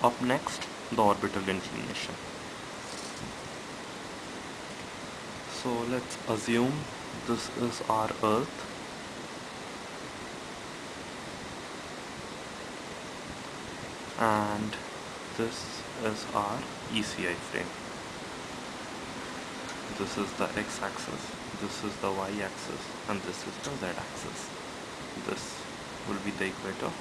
Up next, the orbital inclination. So let's assume this is our Earth and this is our ECI frame. This is the x-axis, this is the y-axis and this is the z-axis. This will be the equator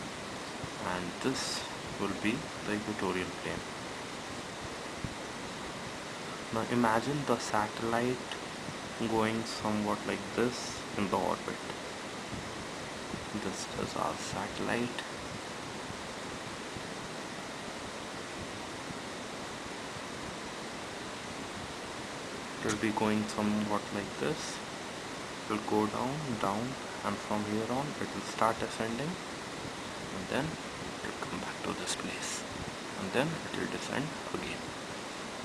and this will be the equatorial plane. Now imagine the satellite going somewhat like this in the orbit. This is our satellite. It will be going somewhat like this. It will go down, down and from here on it will start ascending and then to this place and then it will descend again.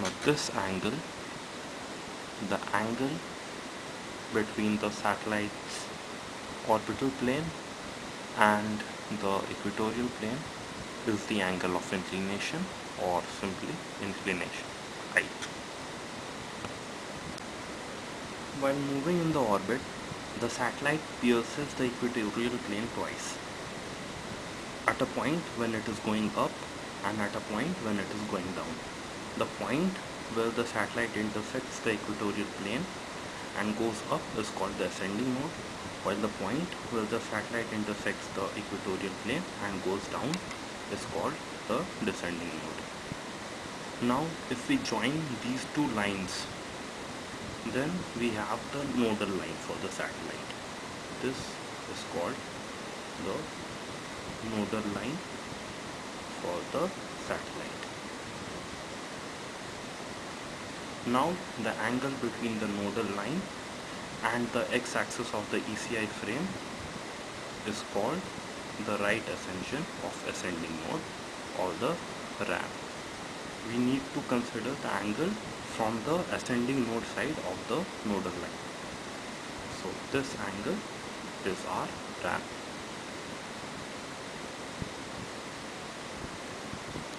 Now this angle the angle between the satellite's orbital plane and the equatorial plane is the angle of inclination or simply inclination height. While moving in the orbit the satellite pierces the equatorial plane twice at a point when it is going up and at a point when it is going down. The point where the satellite intersects the equatorial plane and goes up is called the ascending node while the point where the satellite intersects the equatorial plane and goes down is called the descending node. Now if we join these two lines then we have the nodal line for the satellite. This is called the nodal line for the satellite. Now the angle between the nodal line and the x-axis of the ECI frame is called the right ascension of ascending node or the ramp. We need to consider the angle from the ascending node side of the nodal line. So this angle is our ramp.